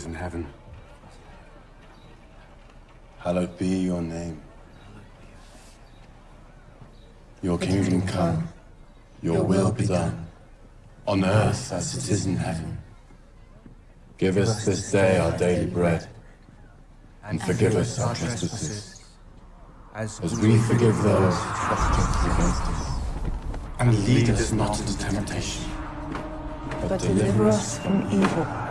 Our Father, who is in heaven, Hallowed be your name. Your kingdom come, your will be done, on earth as it is in heaven. Give us this day our daily bread, and forgive us our trespasses, as as we forgive those who trespass against us. And lead us not into temptation, but deliver us from evil.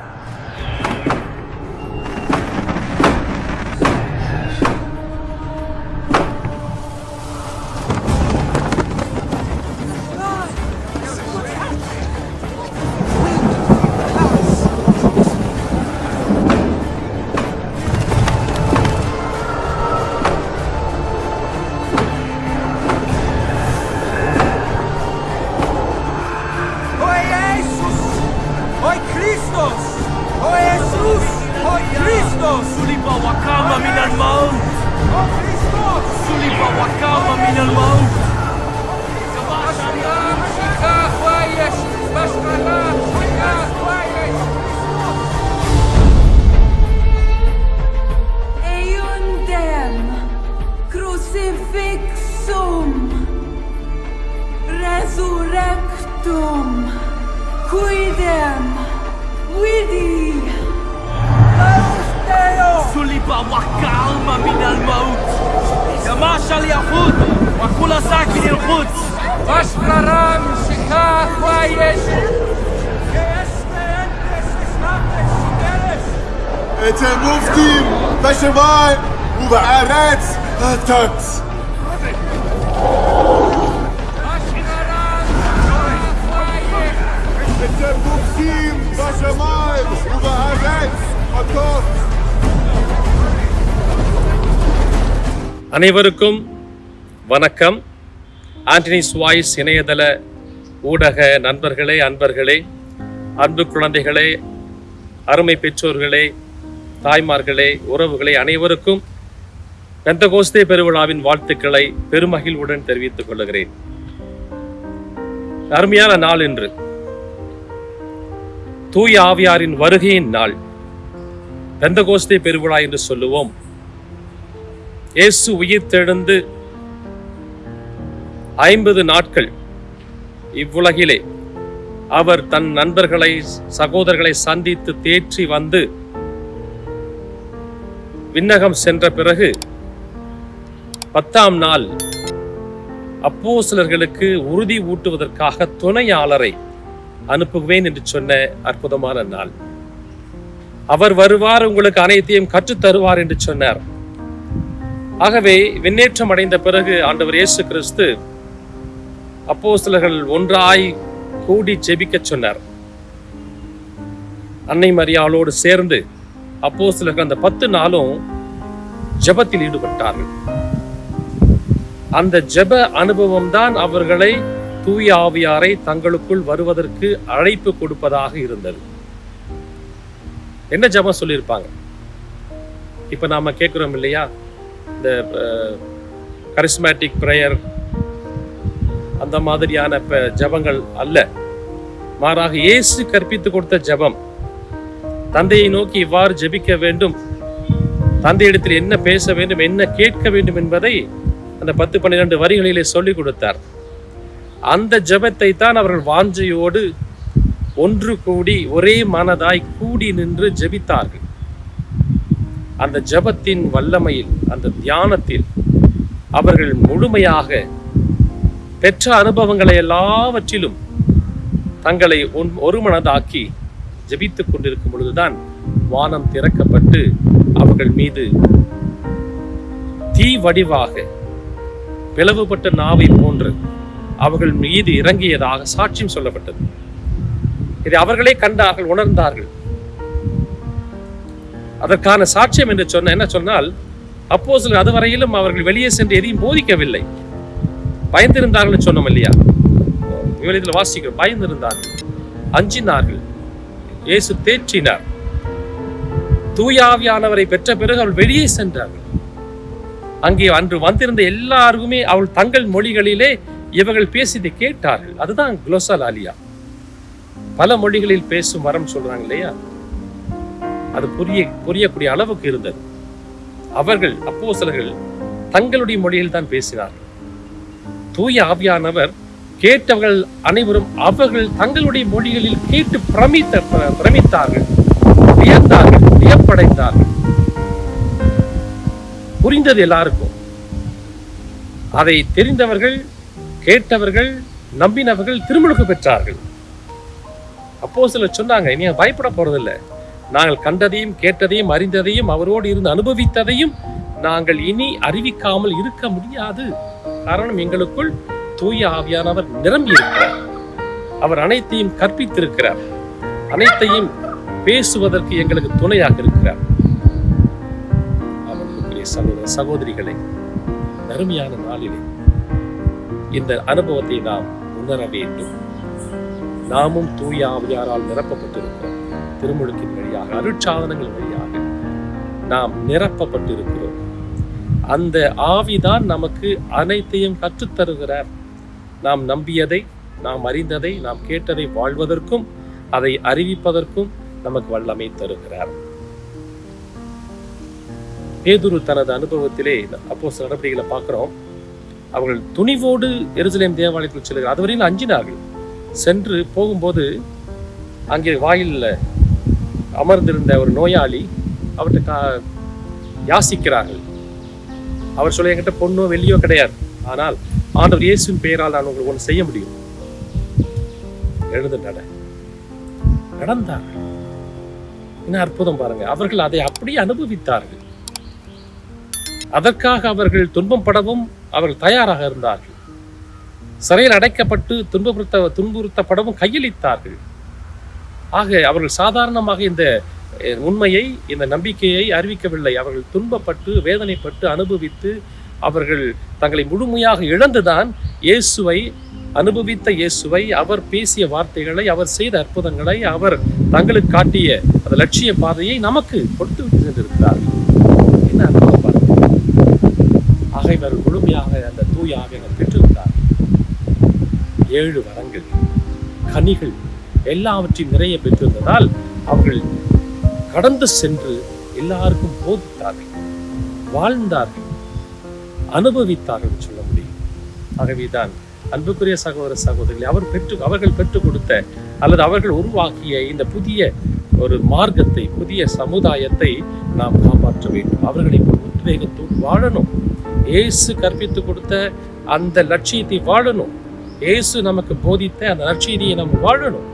يماشى اليهود وكل ساكن القدس Bashkalam Shika Kwayesh! את המופתים בשמיים ובארץ הטוץ. Bashkalam Shika Kwayesh! את המופתים בשמיים ובארץ הטוץ. அனைவருக்கும் வணக்கம். Anthony's voice இணையதள ஊடக நண்பர்களே அன்பர்களே அன்பு குழந்தைகளே அருமை பெற்றோர்களே தாய்மார்களே உறவுகளே அனைவருக்கும் பெந்தகோஸ்தே பெருவிழாவின் வாழ்த்துக்களை பெருமகிழ்வுடன் தெரிவித்துக் கொள்கிறேன். அருமையான நாள் இன்று. தூய ஆவியாரின் வருகையின் நாள். பெந்தகோஸ்தே பெருவிழா என்று சொல்லுவோம். இயேசு உயிர்த்தெழுந்து ஐம்பது நாட்கள் இவ்வுலகிலே அவர் தன் நண்பர்களை சகோதரர்களை சந்தித்து தேற்றி வந்து விண்ணகம் சென்ற பிறகு பத்தாம் நாள் அப்போ சிலர்களுக்கு உறுதி ஊட்டுவதற்காக துணையாளரை அனுப்புவேன் என்று சொன்ன அற்புதமான நாள். அவர் வருவார் உங்களுக்கு அனைத்தையும் கற்றுத் தருவார் என்று சொன்னார். ஆகவே விண்ணேற்றம் அடைந்த பிறகு ஆண்டவர் இயேசு கிறிஸ்து அப்போஸ்தலர்கள் ஒன்றாய் கூடி ஜெபிக்கச் சொன்னார். அன்னை மரியாளோடு சேர்ந்து அப்போஸ்தலர்கள் அந்த பத்து நாளும் ஜெபத்தில் ஈடுபட்டார்கள். அந்த ஜெப அனுபவம் தான் அவர்களை தூய ஆவியாரை தங்களுக்குள் வருவதற்கு அழைப்பு கொடுப்பதாக இருந்தது. என்ன ஜபம் சொல்லியிருப்பாங்க? இப்ப நாம கேட்கிறோம் இல்லையா? இந்த கரிஸ்மேட்டிக் ப்ரேயர் அந்த மாதிரியான இப்போ ஜெபங்கள் அல்ல. மாறாக இயேசு கற்பித்து கொடுத்த ஜெபம் தந்தையை நோக்கி இவ்வாறு ஜெபிக்க வேண்டும் தந்தையிடத்தில் என்ன பேச வேண்டும் என்ன கேட்க வேண்டும் என்பதை அந்த பத்து பன்னிரெண்டு வரிகளிலே சொல்லிக் கொடுத்தார். அந்த ஜபத்தை தான் அவர்கள் வாஞ்சையோடு ஒன்று கூடி ஒரே மனதாய் கூடி நின்று ஜெபித்தார்கள். அந்த ஜெபத்தின் வல்லமையில் அந்த தியானத்தில் அவர்கள் முழுமையாக பெற்ற அனுபவங்களை எல்லாவற்றிலும் தங்களை ஒன்- ஒருமனதாக்கி ஜெபித்துக் கொண்டிருக்கும் பொழுதுதான் வானம் திறக்கப்பட்டு அவர்கள் மீது தீ வடிவாக பிளவுபட்ட நாவை போன்று அவர்கள் மீது இறங்கியதாக சாட்சியம் சொல்லப்பட்டது. இதை அவர்களே கண்டார்கள் உணர்ந்தார்கள். அதற்கான சாட்சியம் என்று சொன்ன என்ன சொன்னால் அப்போ அதுவரையிலும் அவர்கள் வெளியே சென்று எதையும் போதிக்கவில்லை. பயந்திருந்தார்கள் சொன்னோம் இல்லையா? விவரத்தில் வாசிக்கிறோம். பயந்திருந்தார்கள் அஞ்சினார்கள் இயேசு தேற்றினார். தூயாவியானவரை பெற்ற பிறகு அவள் வெளியே சென்றார்கள். அங்கே அன்று வந்திருந்த எல்லாருக்குமே அவள் தங்கள் மொழிகளிலே இவர்கள் பேசியதை கேட்டார்கள். அதுதான் குலோசல் ஆலியா பல மொழிகளில் பேசும் வரம் சொல்றாங்க இல்லையா? அது புரிய புரியக்கூடிய அளவுக்கு இருந்தது. அவர்கள் அப்போ சிலர்கள் தங்களுடைய மொழியில் தான் பேசினார்கள் தூய ஆவியானவர் கேட்டவர்கள் அனைவரும் அவர்கள் தங்களுடைய மொழிகளில் கேட்டு பிரமித்த பிரமித்தார்கள் வியந்தார்கள் வியப்படைந்தார்கள். புரிந்தது எல்லாருக்கும். அதை தெரிந்தவர்கள் கேட்டவர்கள் நம்பினவர்கள் திருமுழுக்கு பெற்றார்கள். அப்போ சிலர் சொன்னாங்க நீங்க பயப்பட போறதில்லை. நாங்கள் கண்டதையும் கேட்டதையும் அறிந்ததையும் அவரோடு இருந்து அனுபவித்ததையும் நாங்கள் இனி அறிவிக்காமல் இருக்க முடியாது. காரணம் எங்களுக்குள் தூய ஆவியானவர் நிரம்பி இருக்கிறார் அவர் அனைத்தையும் கற்பித்திருக்கிறார். அனைத்தையும் பேசுவதற்கு எங்களுக்கு துணையாக இருக்கிறார். அவர்களுக்குரிய சகோதர சகோதரிகளை அருமையான நாளிலே இந்த அனுபவத்தை நாம் உணர வேண்டும். நாமும் தூய ஆவியாரால் நிரப்பப்பட்டிருக்கிறோம். திருமுழுக்கின் வழியாக அருட்சாதனங்கள் வழியாக நாம் நிரப்பப்பட்டிருக்கிறோம். அந்த ஆவிதான் நமக்கு அனைத்தையும் கற்றுத்தருகிறார். நாம் நம்பியதை நாம் அறிந்ததை நாம் கேட்டதை வாழ்வதற்கும் அதை அறிவிப்பதற்கும் நமக்கு வல்லமை தருகிறார். பேதுரு தனது அனுபவத்திலே அப்போ சில நடவடிக்கைகளை பார்க்கிறோம். அவர்கள் துணிவோடு எருசலேம் தேவாலயத்தில் செல்கிறார் அதுவரையில் அஞ்சினார்கள். சென்று போகும்போது அங்கே வாயிலில் அமர்ந்திருந்த ஒரு நோயாளி அவர்கிட்ட கா- யாசிக்கிறார்கள். அவர் சொல்ல என்கிட்ட பொண்ணோ வெள்ளியோ கிடையாது. ஆனால் ஆண்டவர் இயேசுவின் பெயரால் நான் உங்களுக்கு ஒன்று செய்ய முடியும். எழுந்து நட. நடந்தார்கள். என்ன அற்புதம் பாருங்க. அவர்கள் அதை அப்படியே அனுபவித்தார்கள். அதற்காக அவர்கள் துன்பம் படவும் அவர்கள் தயாராக இருந்தார்கள். சிறையில் அடைக்கப்பட்டு துன்புறுத்த துன்புறுத்தப்படவும் கையளித்தார்கள். ஆக அவர்கள் சாதாரணமாக இந்த உண்மையை இந்த நம்பிக்கையை அறிவிக்கவில்லை. அவர்கள் துன்பப்பட்டு வேதனைப்பட்டு அனுபவித்து அவர்கள் தங்களை முழுமையாக இழந்துதான் இயேசுவை அனுபவித்த இயேசுவை அவர் பேசிய வார்த்தைகளை அவர் செய்த அற்புதங்களை அவர் தங்களுக்கு காட்டிய அந்த லட்சிய பாதையை நமக்கு கொடுத்து விட்டு சென்றிருக்கிறார் என்ன அற்புதம் பாருங்க ஆக இவர்கள் முழுமையாக அந்த தூய ஆவியங்கள் பெற்றிருந்தார். ஏழு வரங்கள் கனிகள் எல்லாவற்றையும் நிறைய பெற்றிருந்ததால் அவர்கள் கடந்து சென்று எல்லாருக்கும் போதித்தார்கள் வாழ்ந்தார்கள் அனுபவித்தார்கள் சொல்ல முடியும். ஆகவேதான் அன்புக்குரிய சகோதர சகோதரிகளை அவர் பெற்று அவர்கள் பெற்றுக் கொடுத்த அல்லது அவர்கள் உருவாக்கிய இந்த புதிய ஒரு மார்க்கத்தை புதிய சமுதாயத்தை நாம் காப்பாற்ற வேண்டும். அவர்களை உத்வேகத்தோடு வாழணும். இயேசு கற்பித்து கொடுத்த அந்த லட்சியத்தை வாழணும். இயேசு நமக்கு போதித்த அந்த லட்சியத்தையை நாம் வாழணும்.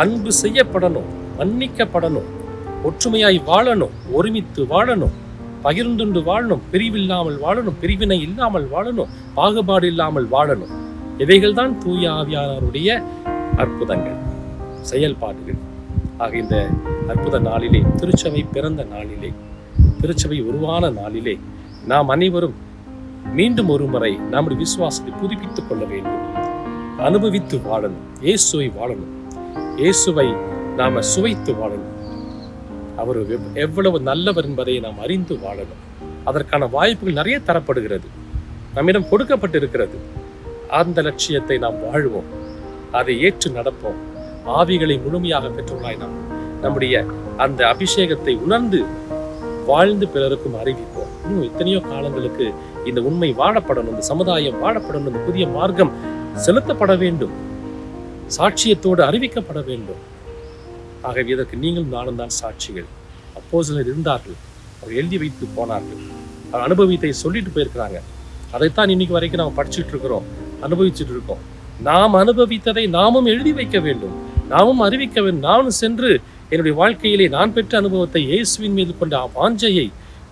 அன்பு செய்யப்படணும் மன்னிக்கப்படணும் ஒற்றுமையாய் வாழணும் ஒருமித்து வாழணும் பகிர்ந்துண்டு வாழணும் பிரிவில்லாமல் வாழணும் பிரிவினை இல்லாமல் வாழணும் பாகுபாடு இல்லாமல் வாழணும். இவைகள்தான் தூய ஆவியானவருடைய அற்புதங்கள். செயல்பாடுகள் ஆக இந்த அற்புத நாளிலே திருச்சபை பிறந்த நாளிலே திருச்சபை உருவான நாளிலே நாம் அனைவரும் மீண்டும் ஒரு முறை நம்முடைய விசுவாசத்தை புதுப்பித்துக் கொள்ள வேண்டும். அனுபவித்து வாழணும் இயேசுவை வாழணும். இயேசுவை நாம சுவைத்து வாழணும். அவர் எவ்வளவு நல்லவர் என்பதை நாம் அறிந்து வாழணும். அதற்கான வாய்ப்புகள் நிறைய தரப்படுகிறது. நம்மிடம் கொடுக்கப்பட்டிருக்கிறது. அந்த லட்சியத்தை நாம் வாழ்வோம். அதை ஏற்று நடப்போம். ஆவிகளை முழுமையாக பெற்றுள்ளாய் நாம் நம்முடைய அந்த அபிஷேகத்தை உணர்ந்து வாழ்ந்து பிறருக்கும் அறிவிப்போம். இன்னும் எத்தனையோ காலங்களுக்கு இந்த உண்மை வாழப்படணும் இந்த சமுதாயம் வாழப்படணும் இந்த புதிய மார்க்கம் செலுத்தப்பட வேண்டும். சாட்சியத்தோடு அறிவிக்கப்பட வேண்டும். ஆகவே இதற்கு நீங்களும் நானும் தான் சாட்சிகள். அப்போ சிலர் இருந்தார்கள். அவர் எழுதி வைத்து போனார்கள். அவர் அனுபவித்தை சொல்லிட்டு போயிருக்கிறாங்க. அதைத்தான் இன்னைக்கு வரைக்கும் நாம் படிச்சுட்டு இருக்கிறோம். அனுபவிச்சுட்டு இருக்கோம். நாம் அனுபவித்ததை நாமும் எழுதி வைக்க வேண்டும். நாமும் அறிவிக்க வேண்டும். நானும் சென்று என்னுடைய வாழ்க்கையிலே நான் பெற்ற அனுபவத்தை இயேசுவின் மீது கொண்ட வாஞ்சையை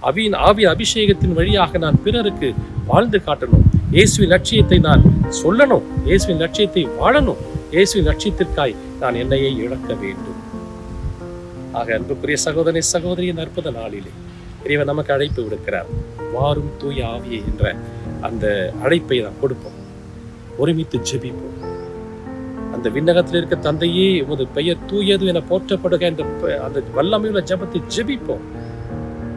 அவியின் ஆவி அபிஷேகத்தின் வழியாக நான் பிறருக்கு வாழ்ந்து காட்டணும். இயேசுவின் லட்சியத்தை நான் சொல்லணும் இயேசுவின் லட்சியத்தை வாழணும் இயேசுவின் லட்சியத்திற்காய் நான் என்னையே இழக்க வேண்டும். ஆக அன்புக்குரிய சகோதரி சகோதரியின் அற்புத நாளிலே இறைவன் நமக்கு அழைப்பு விடுக்கிறார். வாரும் தூய ஆவியை என்ற அந்த அழைப்பை நாம் கொடுப்போம். ஒருமித்து ஜெபிப்போம். அந்த விண்ணகத்தில் இருக்க தந்தையே உமது பெயர் தூயது என போற்றப்படுக என்ற அந்த வல்லமையுள்ள ஜபத்தை ஜெபிப்போம்.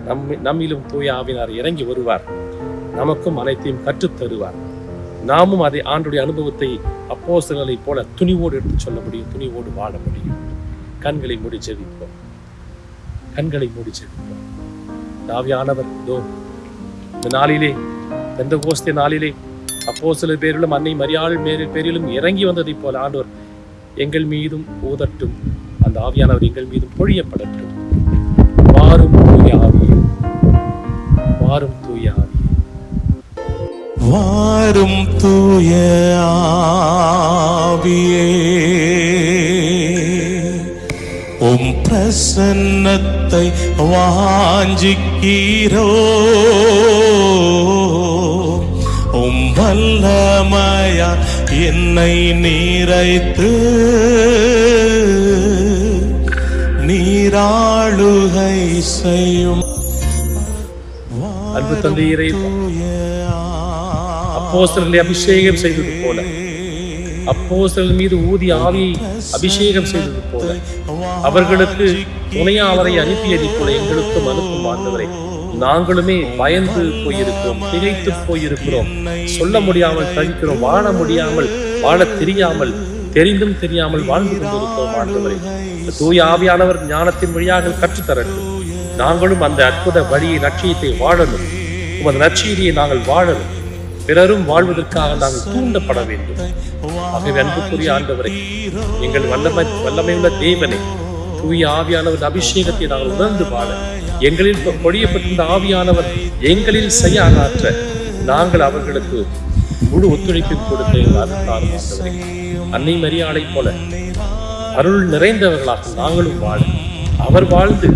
நம் நம்மிலும் தூய ஆவினார் இறங்கி வருவார். நமக்கும் அனைத்தையும் கற்றுத் தருவார் நாமும் அதை ஆண்டுடைய அனுபவத்தை அப்போஸ்தலர்களை போல துணிவோடு எடுத்து சொல்ல முடியும் துணிவோடு வாழ முடியும். கண்களை மூடி ஜெபிப்போம். கண்களை மூடி ஜெபிப்போம். தாவியானவர் இதோ இந்த நாளிலே எந்த கோஸ்தே நாளிலே அப்போ சில பேரிலும் அன்னை மரியாள் மேல் பேரிலும் இறங்கி வந்ததைப் போல ஆண்டவர் எங்கள் மீதும் ஊதட்டும். அந்த ஆவியானவர் எங்கள் மீதும் பொழியப்படட்டும். வாரும் தூய ஆவியே. உம் பிரசன்னத்தை வாஞ்சிக்கிறோ உம் வல்லமையா என்னை நீரைத்து. நீராளுகை செய்யும். அன்பு தந்தையரே. அப்போஸ்தலர்களை அபிஷேகம் செய்தது போல அப்போஸ்தலர் மீது ஊதி ஆவியை அபிஷேகம் செய்தது போல அவர்களுக்கு துணையாளரை அனுப்பியது போல எங்களுக்கும் அனுப்பும் ஆண்டவரை நாங்களுமே பயந்து போயிருக்கிறோம் திகைத்து போயிருக்கிறோம் சொல்ல முடியாமல் தவிக்கிறோம் வாழ முடியாமல் வாழ தெரியாமல் தெரிந்தும் தெரியாமல் வாழ்ந்து கொண்டிருக்கிறோம் ஆண்டவரை தூய ஆவியானவர் ஞானத்தின் வழியாக கற்றுத்தரட்டும் நாங்களும் அந்த அற்புத வழியை லட்சியத்தை வாழணும் உமது நற்செய்தியை நாங்கள் வாழணும் பிறரும் வாழ்வதற்காக நாங்கள் தூண்டப்பட வேண்டும். ஆகவே அன்புக்குரிய ஆண்டவரை எங்கள் வல்லமை வல்லமையுள்ள தேவனை தூய ஆவியானவர் அபிஷேகத்தை நாங்கள் உணர்ந்து வாழ எங்களில் பொழியப்பட்டிருந்த ஆவியானவர் எங்களில் செயலாற்ற நாங்கள் அவர்களுக்கு முழு ஒத்துழைப்பு கொடுத்த அன்னை மரியாதை போல அருள் நிறைந்தவர்களாக நாங்களும் வாழ அவர் வாழ்ந்து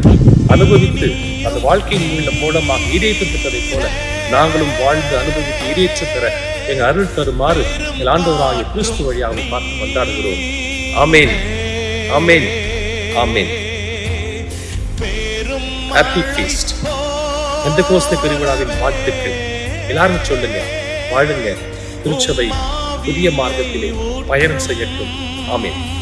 அனுபவித்து அந்த வாழ்க்கையின் மூலம் மூலமாக ஈடேற்றம் பெற்றதைப் போல நாங்களும் வாழ்ந்து அனுபவித்து ஈடேற்றம் பெற எங்க அருள் தருமாறு எங்கள் ஆண்டவராகிய கிறிஸ்து வழியாக பார்த்து கொண்டாடுகிறோம். ஆமேன். ஆமேன். ஆமேன். ஹாப்பி ஃபீஸ்ட் எந்த கோஸ்த பெருவிழாவின் வாழ்த்துக்கள். எல்லாரும் சொல்லுங்க வாழுங்க. திருச்சபை புதிய மார்க்கத்திலே பயணம் செய்யட்டும். ஆமேன்.